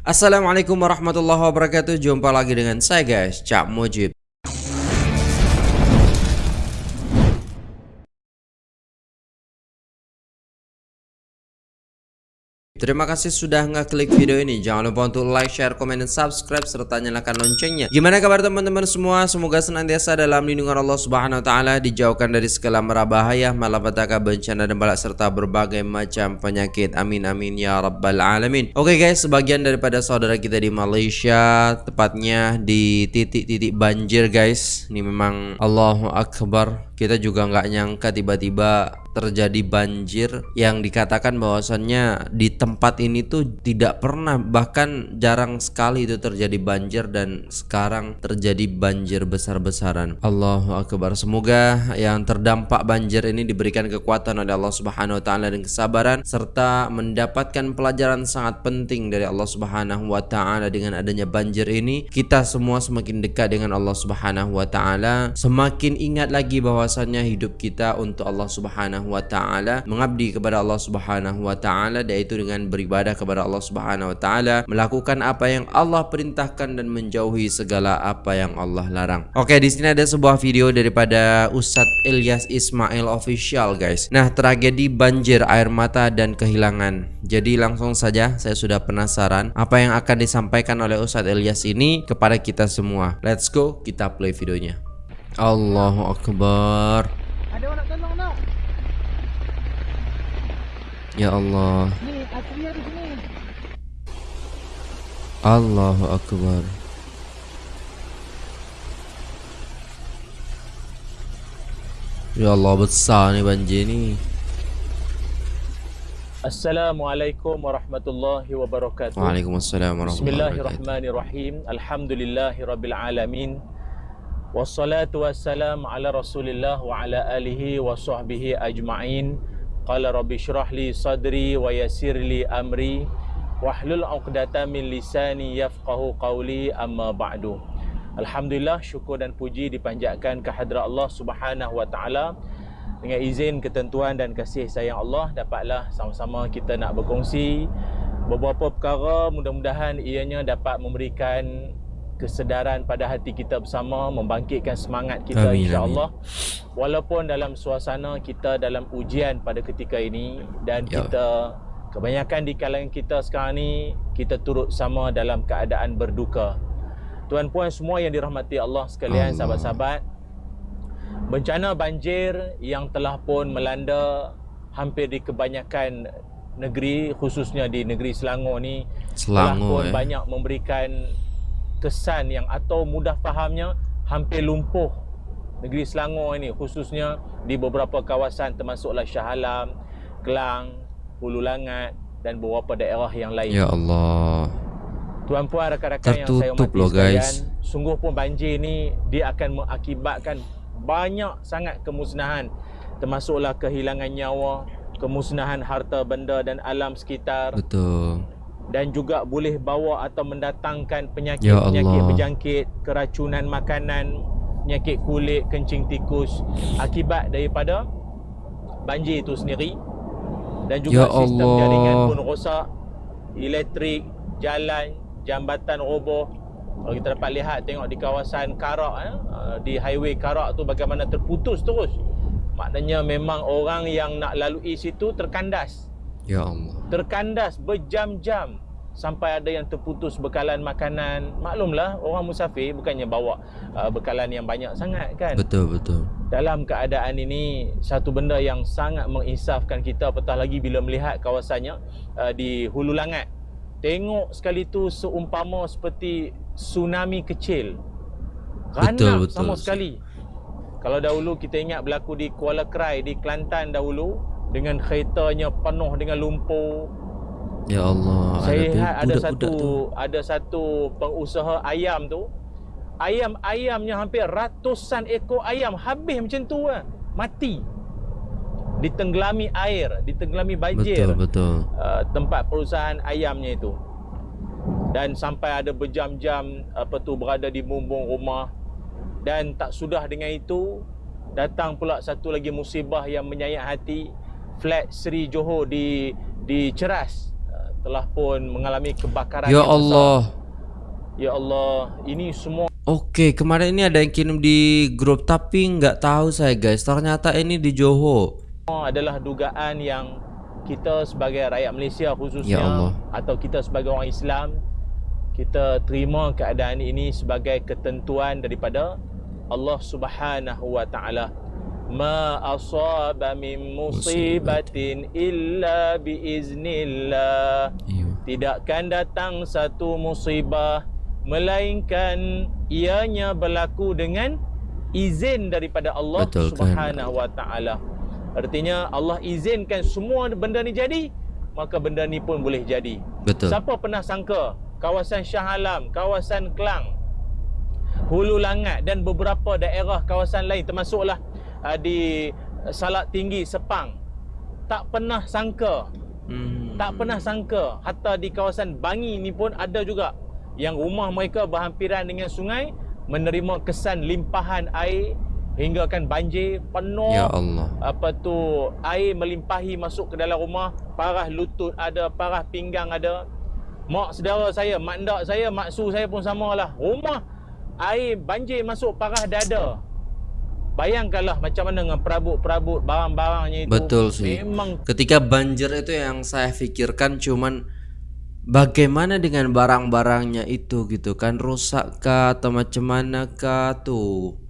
Assalamualaikum warahmatullahi wabarakatuh. Jumpa lagi dengan saya guys. Cak Mujib Terima kasih sudah ngeklik video ini. Jangan lupa untuk like, share, komen, dan subscribe serta nyalakan loncengnya. Gimana kabar teman-teman semua? Semoga senantiasa dalam lindungan Allah Subhanahu wa taala, dijauhkan dari segala mara bahaya, malapetaka, bencana dan balak serta berbagai macam penyakit. Amin amin ya rabbal alamin. Oke guys, sebagian daripada saudara kita di Malaysia, tepatnya di titik-titik banjir guys. Ini memang Allahu akbar. Kita juga nggak nyangka tiba-tiba terjadi banjir yang dikatakan bahwasannya di tempat ini tuh tidak pernah bahkan jarang sekali itu terjadi banjir dan sekarang terjadi banjir besar-besaran. Allahu akbar. Semoga yang terdampak banjir ini diberikan kekuatan oleh Allah Subhanahu wa taala dan kesabaran serta mendapatkan pelajaran sangat penting dari Allah Subhanahu wa taala dengan adanya banjir ini. Kita semua semakin dekat dengan Allah Subhanahu wa taala, semakin ingat lagi bahwasannya hidup kita untuk Allah Subhanahu Subhanahu wa taala, mengabdi kepada Allah Subhanahu wa taala yaitu dengan beribadah kepada Allah Subhanahu wa taala, melakukan apa yang Allah perintahkan dan menjauhi segala apa yang Allah larang. Oke, di sini ada sebuah video daripada Ustadz Ilyas Ismail official guys. Nah, tragedi banjir air mata dan kehilangan. Jadi langsung saja saya sudah penasaran apa yang akan disampaikan oleh Ustadz Ilyas ini kepada kita semua. Let's go, kita play videonya. Allahu Akbar. Ada orang يا الله. الله أكبر. يا الله بتساني بنجيني. السلام عليكم ورحمة الله وبركاته. وعليكم السلام ورحمة الله بسم الله الرحمن الرحيم. الحمد لله رب العالمين. والصلاة والسلام على رسول الله وعلى آله وصحبه أجمعين. Qala rabbi syrah li sadri wa yassir li amri. Wahlul 'uqdatam min lisani yafqahu qawli amma ba'du. Alhamdulillah syukur dan puji dipanjatkan ke hadrat Allah Subhanahu wa taala. Dengan izin ketentuan dan kasih sayang Allah dapatlah sama-sama kita nak berkongsi beberapa perkara. Mudah-mudahan ianya dapat memberikan kesedaran pada hati kita bersama membangkitkan semangat kita insya-Allah walaupun dalam suasana kita dalam ujian pada ketika ini dan ya. kita kebanyakan di kalangan kita sekarang ni kita turut sama dalam keadaan berduka tuan puan semua yang dirahmati Allah sekalian sahabat-sahabat bencana banjir yang telah pun melanda hampir di kebanyakan negeri khususnya di negeri Selangor ni Selangor, telah pun eh. banyak memberikan kesan yang atau mudah fahamnya hampir lumpuh negeri Selangor ini khususnya di beberapa kawasan termasuklah Shah Alam, Kelang, Hulu Langat dan beberapa daerah yang lain. Ya Allah. Tuan-puan rakan-rakan yang saya hormati loh, guys. sungguh pun banjir ini dia akan mengakibatkan banyak sangat kemusnahan termasuklah kehilangan nyawa, kemusnahan harta benda dan alam sekitar. Betul dan juga boleh bawa atau mendatangkan penyakit-penyakit ya berjangkit, keracunan makanan, penyakit kulit, kencing tikus akibat daripada banjir itu sendiri. Dan juga ya sistem Allah. jaringan pun rosak, elektrik, jalan, jambatan roboh. Kalau kita dapat lihat tengok di kawasan Karak eh, di highway Karak tu bagaimana terputus terus. Maknanya memang orang yang nak lalui situ terkandas. Ya Allah. Terkandas berjam-jam sampai ada yang terputus bekalan makanan. Maklumlah orang musafir bukannya bawa uh, bekalan yang banyak sangat kan. Betul betul. Dalam keadaan ini satu benda yang sangat menginsafkan kita apatah lagi bila melihat kawasannya uh, di Hulu Langat. Tengok sekali tu seumpama seperti tsunami kecil. Betul, betul. sama sekali. Kalau dahulu kita ingat berlaku di Kuala Krai di Kelantan dahulu dengan keretanya penuh dengan lumpur. Ya Allah. Saya lihat ada satu tu. ada satu pengusaha ayam tu. Ayam-ayamnya hampir ratusan ekor ayam habis macam tu lah. Mati. Ditenggelami air, ditenggelami banjir. Betul, betul. Uh, tempat perusahaan ayamnya itu. Dan sampai ada berjam-jam apa tu berada di bumbung rumah dan tak sudah dengan itu datang pula satu lagi musibah yang menyayat hati flat Seri Johor di di Ceras telah pun mengalami kebakaran Ya besar. Allah. Ya Allah, ini semua Oke, kemarin ini ada yang kirim di grup tapi nggak tahu saya guys. Ternyata ini di Johor. adalah dugaan yang kita sebagai rakyat Malaysia khususnya Ya Allah. atau kita sebagai orang Islam kita terima keadaan ini sebagai ketentuan daripada Allah Subhanahu wa taala. Ma asaba min musibatin illa biiznillah. Iya. Tidakkan datang satu musibah melainkan ianya berlaku dengan izin daripada Allah Betul, Subhanahu wa taala. Artinya Allah izinkan semua benda ni jadi, maka benda ni pun boleh jadi. Betul. Siapa pernah sangka kawasan Shah Alam, kawasan Kelang, Hulu Langat dan beberapa daerah kawasan lain termasuklah uh, di Salak Tinggi Sepang. Tak pernah sangka. Hmm. tak pernah sangka. Hatta di kawasan Bangi ni pun ada juga yang rumah mereka berhampiran dengan sungai menerima kesan limpahan air hinggakan banjir penuh. Ya Allah. apa tu air melimpahi masuk ke dalam rumah parah lutut ada parah pinggang ada. Mak saudara saya mak ndak saya mak su saya pun samalah. Rumah air banjir masuk parah dada bayangkanlah macam mana dengan perabot-perabot barang-barangnya itu. Betul sih. memang Ketika banjir itu yang saya pikirkan cuman bagaimana dengan barang-barangnya itu gitu kan? Rusak kah atau macam mana kah tuh.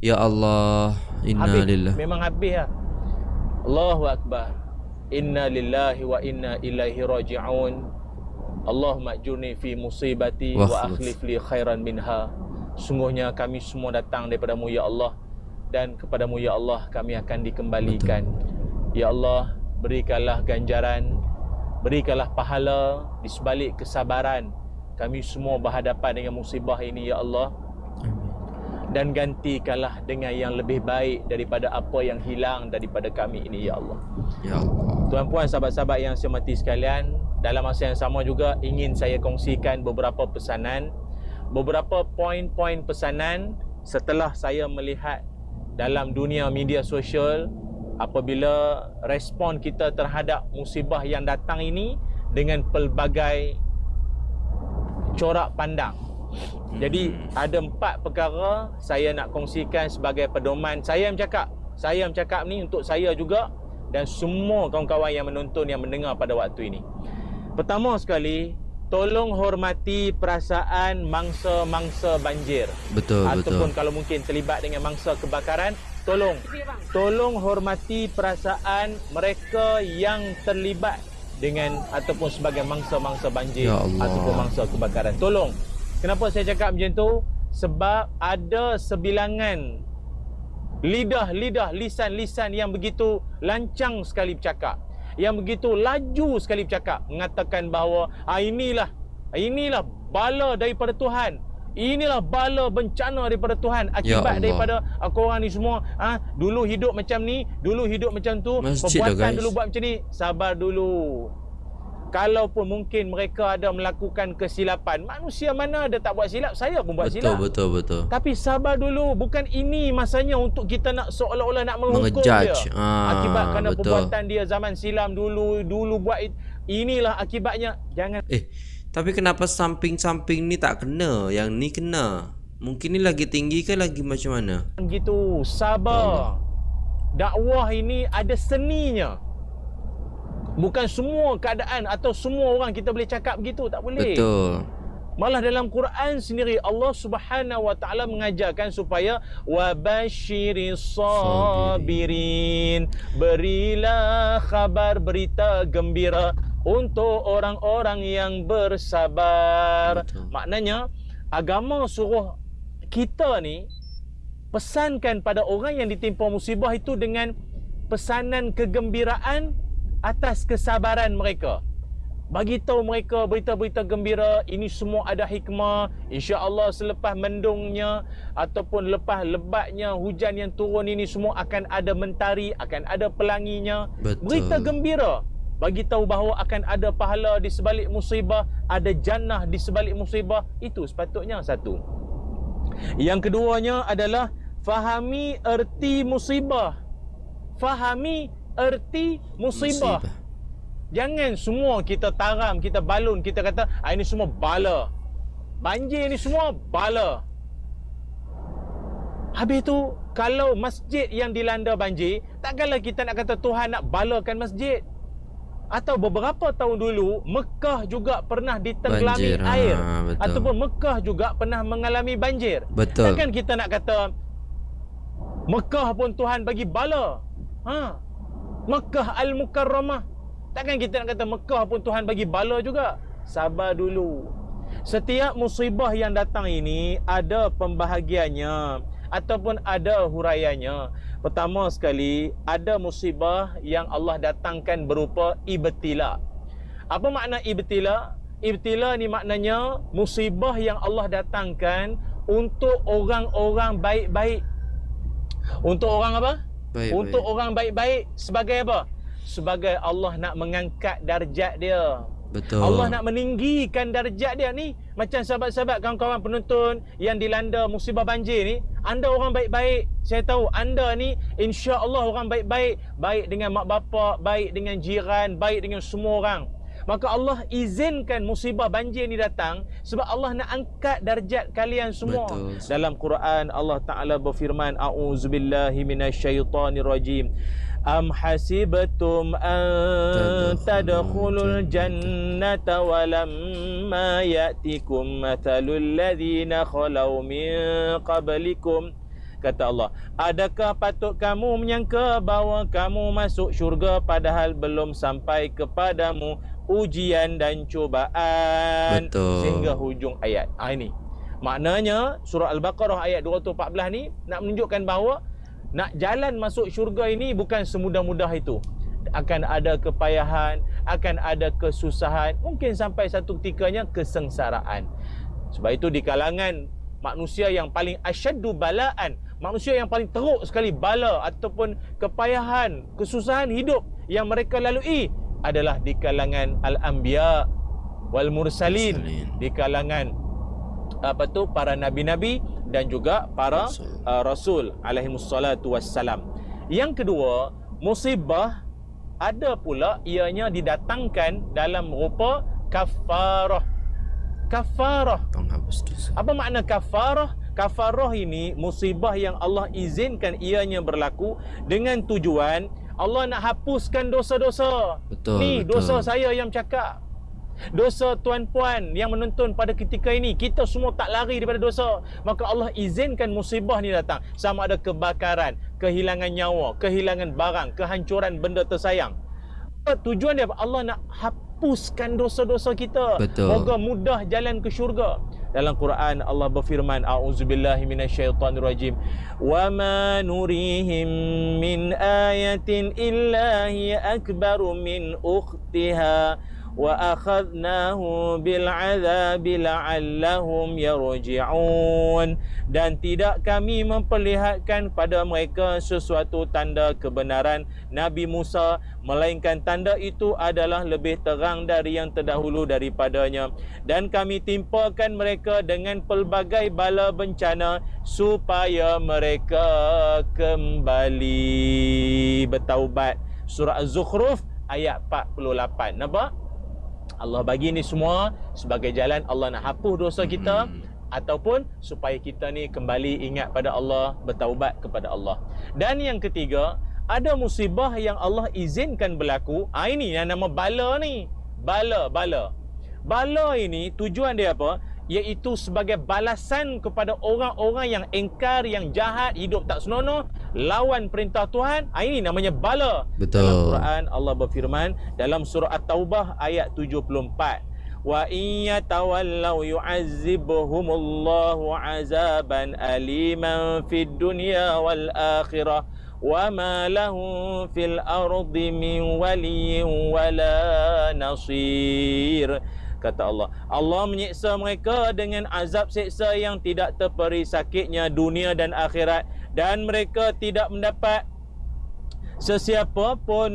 Ya Allah, inna habis. lillah. memang habis lah. Allahu akbar. Inna lillahi wa inna ilaihi raji'un. Allahumma ajurni fi musibati Wa akhlif li khairan minha. Sungguhnya kami semua datang daripadamu ya Allah dan kepadamu ya Allah kami akan dikembalikan ya Allah berikanlah ganjaran berikanlah pahala di sebalik kesabaran kami semua berhadapan dengan musibah ini ya Allah dan gantikanlah dengan yang lebih baik daripada apa yang hilang daripada kami ini ya Allah. Ya Allah. Tuan-puan sahabat-sahabat yang saya hormati sekalian, dalam masa yang sama juga ingin saya kongsikan beberapa pesanan, beberapa poin-poin pesanan setelah saya melihat dalam dunia media sosial apabila respon kita terhadap musibah yang datang ini dengan pelbagai corak pandang. Jadi ada empat perkara saya nak kongsikan sebagai pedoman. Saya yang cakap, saya yang cakap ni untuk saya juga dan semua kawan-kawan yang menonton yang mendengar pada waktu ini. Pertama sekali, tolong hormati perasaan mangsa-mangsa banjir Betul, ataupun betul. kalau mungkin terlibat dengan mangsa kebakaran, tolong tolong hormati perasaan mereka yang terlibat dengan ataupun sebagai mangsa-mangsa banjir Ya Allah. ataupun mangsa kebakaran. Tolong. Kenapa saya cakap macam tu? Sebab ada sebilangan lidah-lidah lisan-lisan yang begitu lancang sekali bercakap yang begitu laju sekali bercakap mengatakan bahawa ah, inilah inilah bala daripada Tuhan inilah bala bencana daripada Tuhan akibat Allah. daripada ah, korang ni semua ah dulu hidup macam ni dulu hidup macam tu Masjid lah, perbuatan guys. dulu buat macam ni sabar dulu Kalaupun mungkin mereka ada melakukan kesilapan Manusia mana ada tak buat silap Saya pun buat Betul, silap betul, betul. tapi sabar dulu, bukan ini masanya untuk kita nak seolah-olah nak menghukum Mengejudge. dia. Ah, Akibat kerana betul. perbuatan dia zaman silam dulu, dulu buat it, inilah akibatnya. Jangan Eh, tapi kenapa samping-samping ni tak kena? Yang ni kena. Mungkin ni lagi tinggi ke lagi macam mana? gitu, sabar. Dakwah ini ada seninya. Bukan semua keadaan atau semua orang kita boleh cakap begitu, tak boleh. Betul. Malah dalam Quran sendiri Allah Subhanahu wa taala mengajarkan supaya wa basyiris sabirin berilah kabar berita gembira untuk orang-orang yang bersabar. Betul. Maknanya agama suruh kita ni pesankan pada orang yang ditimpa musibah itu dengan pesanan kegembiraan atas kesabaran mereka. Bagi tahu mereka berita-berita gembira ini semua ada hikmah. Insya-Allah selepas mendungnya ataupun lepas lebatnya hujan yang turun ini semua akan ada mentari, akan ada pelanginya. Betul. Berita gembira bagi tahu bahawa akan ada pahala di sebalik musibah, ada jannah di sebalik musibah. Itu sepatutnya satu. Yang keduanya adalah fahami erti musibah. Fahami erti musibah. Musibah. Jangan semua kita taram, kita balun, kita kata ah, ini semua bala. Banjir ni semua bala. Habis tu kalau masjid yang dilanda banjir, takkanlah kita nak kata Tuhan nak balakan masjid. Atau beberapa tahun dulu Mekah juga pernah ditenggelami Banjir, ha, air betul. ataupun Mekah juga pernah mengalami banjir. Betul. Takkan kita nak kata Mekah pun Tuhan bagi bala. Ha. Mekah Al-Mukarramah. Takkan kita nak kata Mekah pun Tuhan bagi bala juga. Sabar dulu. Setiap musibah yang datang ini ada pembahagiannya ataupun ada huraiannya. Pertama sekali, ada musibah yang Allah datangkan berupa ibtila. Apa makna ibtila? Ibtila ni maknanya musibah yang Allah datangkan untuk orang-orang baik-baik. Untuk orang apa? Baik, untuk baik. orang baik-baik sebagai apa? Sebagai Allah nak mengangkat darjat dia. Betul. Allah nak meninggikan darjat dia ni macam sahabat-sahabat kawan-kawan penonton yang dilanda musibah banjir ni anda orang baik-baik saya tahu anda ni insya-Allah orang baik-baik baik dengan mak bapak baik dengan jiran baik dengan semua orang maka Allah izinkan musibah banjir ni datang sebab Allah nak angkat darjat kalian semua. Betul. dalam Quran Allah Taala berfirman auzubillahi minasyaitonirrajim. Am hasibtum an tadkhulul jannata walamma ya'tikum mathalul ladzina khalau min qablikum. Kata Allah adakah patut kamu menyangka bahawa kamu masuk syurga padahal belum sampai kepadamu ujian dan cubaan Betul. sehingga hujung ayat. Ha, ini. Maknanya surah al-baqarah ayat 214 ni nak menunjukkan bahawa nak jalan masuk syurga ini bukan semudah-mudah itu. Akan ada kepayahan akan ada kesusahan mungkin sampai satu ketikanya kesengsaraan. Sebab itu di kalangan manusia yang paling asyaddu balaan manusia yang paling teruk sekali bala ataupun kepayahan kesusahan hidup yang mereka lalui adalah di kalangan al-anbiya wal mursalin di kalangan apa tu para nabi-nabi dan juga para Rasul. uh, rasul alaihi wassalatu wassalam. Yang kedua, musibah ada pula ianya didatangkan dalam rupa kafarah. Kafarah. penghapus dosa. Apa makna kafarah? Kafarah ini musibah yang Allah izinkan ianya berlaku dengan tujuan Allah nak hapuskan dosa-dosa. Betul, Ni betul. dosa saya yang cakap. Dosa tuan-puan yang menonton pada ketika ini Kita semua tak lari daripada dosa Maka Allah izinkan musibah ni datang Sama ada kebakaran Kehilangan nyawa Kehilangan barang Kehancuran benda tersayang Tujuan dia? Allah nak hapuskan dosa-dosa kita Betul. Moga mudah jalan ke syurga Dalam Quran Allah berfirman A'udzubillahi minasyaitanirrajim Wa ma nurihim min ayatin illa hiya akbaru min ukhtiha وأخذناه بالعذاب لعلهم يرجعون dan tidak kami memperlihatkan pada mereka sesuatu tanda kebenaran Nabi Musa melainkan tanda itu adalah lebih terang dari yang terdahulu daripadanya dan kami timpakan mereka dengan pelbagai bala bencana supaya mereka kembali bertaubat surah Az-Zukhruf ayat 48 nampak Allah bagi ni semua sebagai jalan Allah nak hapus dosa kita Hmm. ataupun supaya kita ni kembali ingat pada Allah, bertaubat kepada Allah. Dan yang ketiga, ada musibah yang Allah izinkan berlaku. Ah ini yang nama bala ni. Bala, bala. Bala ini tujuan dia apa? Iaitu sebagai balasan kepada orang-orang yang engkar, yang jahat, hidup tak senonoh, lawan perintah Tuhan. Ah ini namanya bala. Betul. Dalam Quran Allah berfirman dalam surah At-Taubah ayat 74. Wa in yatawallaw yu'azzibhumullahu 'azaban aliman fid dunya wal akhirah wa ma lahum fil ardi min waliyyin wala nasir kata Allah Allah menyiksa mereka dengan azab seksa yang tidak terperi sakitnya dunia dan akhirat dan mereka tidak mendapat Sesiapa pun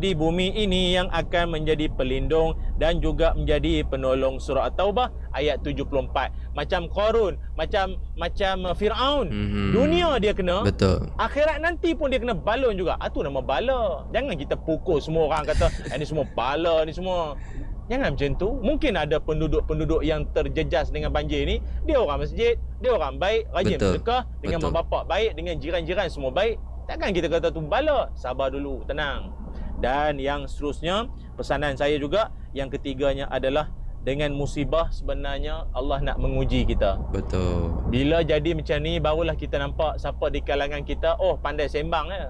di bumi ini yang akan menjadi pelindung dan juga menjadi penolong surah At-Taubah ayat 74. Macam Qarun, macam macam Firaun. Mm-hmm. Dunia dia kena. Betul. Akhirat nanti pun dia kena balon juga. Ah tu nama bala. Jangan kita pukul semua orang kata eh, ni semua bala ni semua. Jangan macam tu. Mungkin ada penduduk-penduduk yang terjejas dengan banjir ni, dia orang masjid, dia orang baik, rajin bersedekah dengan mak bapak baik, dengan jiran-jiran semua baik. Takkan kita kata tu bala? Sabar dulu, tenang. Dan yang seterusnya, pesanan saya juga, yang ketiganya adalah dengan musibah sebenarnya Allah nak menguji kita. Betul. Bila jadi macam ni barulah kita nampak siapa di kalangan kita oh pandai sembang ya.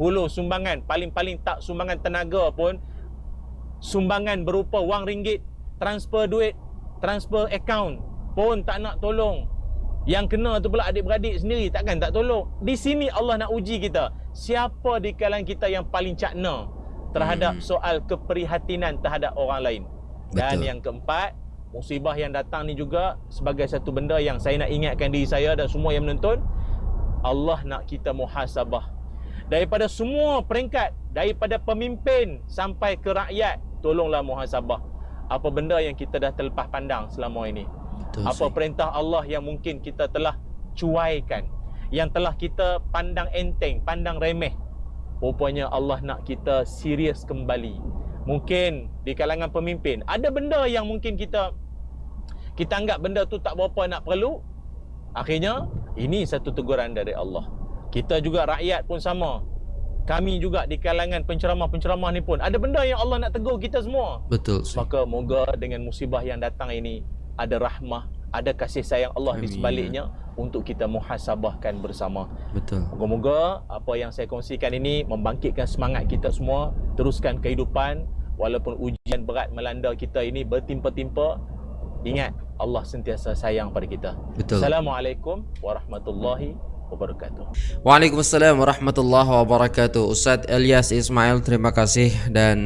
Hulu sumbangan paling-paling tak sumbangan tenaga pun sumbangan berupa wang ringgit, transfer duit, transfer account pun tak nak tolong. Yang kena tu pula adik-beradik sendiri takkan tak tolong. Di sini Allah nak uji kita. Siapa di kalangan kita yang paling cakna terhadap hmm. soal keprihatinan terhadap orang lain. Dan Betul. yang keempat, musibah yang datang ni juga sebagai satu benda yang saya nak ingatkan diri saya dan semua yang menonton, Allah nak kita muhasabah. Daripada semua peringkat, daripada pemimpin sampai ke rakyat, tolonglah muhasabah. Apa benda yang kita dah terlepas pandang selama ini? Betul, apa sih. perintah Allah yang mungkin kita telah cuaikan yang telah kita pandang enteng pandang remeh rupanya Allah nak kita serius kembali mungkin di kalangan pemimpin ada benda yang mungkin kita kita anggap benda tu tak berapa nak perlu akhirnya ini satu teguran dari Allah kita juga rakyat pun sama kami juga di kalangan penceramah-penceramah ni pun ada benda yang Allah nak tegur kita semua betul sih. maka moga dengan musibah yang datang ini ada rahmah, ada kasih sayang Allah Amin. di sebaliknya untuk kita muhasabahkan bersama. Betul. Moga-moga apa yang saya kongsikan ini membangkitkan semangat kita semua teruskan kehidupan walaupun ujian berat melanda kita ini bertimpa-timpa. Ingat Allah sentiasa sayang pada kita. Betul. Assalamualaikum warahmatullahi wabarakatuh. Waalaikumsalam warahmatullahi wabarakatuh. Ustaz Ilyas Ismail terima kasih dan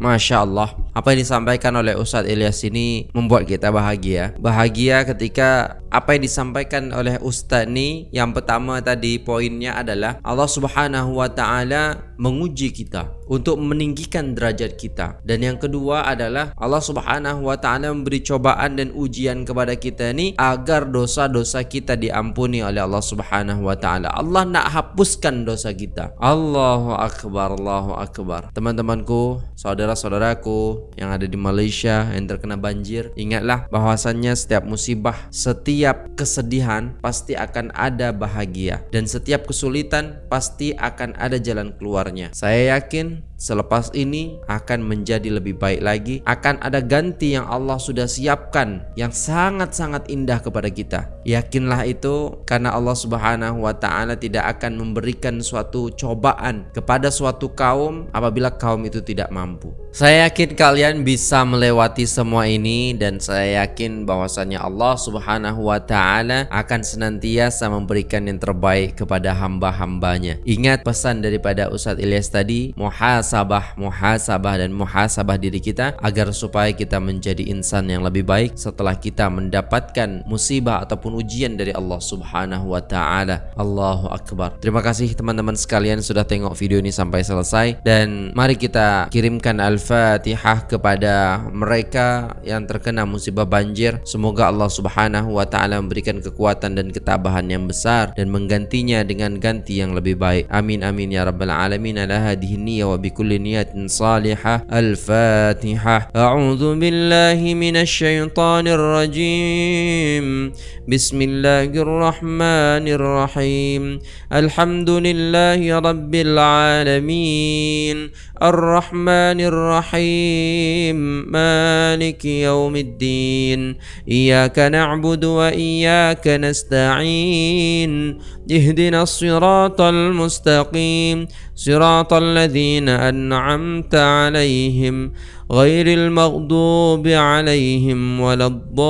masya Allah apa yang disampaikan oleh Ustaz Ilyas ini membuat kita bahagia. Bahagia ketika apa yang disampaikan oleh Ustaz ni yang pertama tadi poinnya adalah Allah Subhanahu wa taala menguji kita untuk meninggikan derajat kita dan yang kedua adalah Allah Subhanahu wa taala memberi cobaan dan ujian kepada kita ni agar dosa-dosa kita diampuni oleh Allah Subhanahu wa taala. Allah nak hapuskan dosa kita. Allahu akbar, Allahu akbar. Teman-temanku, saudara-saudaraku yang ada di Malaysia yang terkena banjir, ingatlah bahwasannya setiap musibah, setiap kesedihan pasti akan ada bahagia dan setiap kesulitan pasti akan ada jalan keluarnya. Saya yakin selepas ini akan menjadi lebih baik lagi. Akan ada ganti yang Allah sudah siapkan yang sangat-sangat indah kepada kita. Yakinlah itu karena Allah Subhanahu wa taala tidak akan memberikan suatu cobaan kepada suatu kaum apabila kaum itu tidak mampu. Saya yakin kalian bisa melewati semua ini dan saya yakin bahwasanya Allah Subhanahu wa taala akan senantiasa memberikan yang terbaik kepada hamba-hambanya. Ingat pesan daripada Ustaz Ilyas tadi muhas muhasabah, muhasabah dan muhasabah diri kita agar supaya kita menjadi insan yang lebih baik setelah kita mendapatkan musibah ataupun ujian dari Allah Subhanahu wa taala. Allahu akbar. Terima kasih teman-teman sekalian sudah tengok video ini sampai selesai dan mari kita kirimkan al-Fatihah kepada mereka yang terkena musibah banjir. Semoga Allah Subhanahu wa taala memberikan kekuatan dan ketabahan yang besar dan menggantinya dengan ganti yang lebih baik. Amin amin ya rabbal alamin. Ala hadhihi niyya wa بكل نية صالحة. الفاتحة. أعوذ بالله من الشيطان الرجيم. بسم الله الرحمن الرحيم. الحمد لله رب العالمين. الرحمن الرحيم. مالك يوم الدين. إياك نعبد وإياك نستعين. اهدنا الصراط المستقيم. صراط الذين أنعمت عليهم غير المغضوب عليهم ولا الضالين.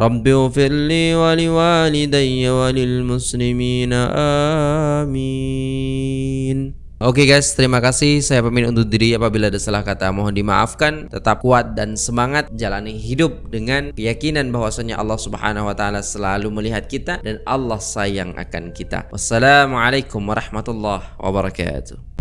رب اغفر لي ولوالدي وللمسلمين آمين. Oke guys, terima kasih. Saya pamit undur diri apabila ada salah kata mohon dimaafkan. Tetap kuat dan semangat jalani hidup dengan keyakinan bahwasanya Allah Subhanahu wa taala selalu melihat kita dan Allah sayang akan kita. Wassalamualaikum warahmatullahi wabarakatuh.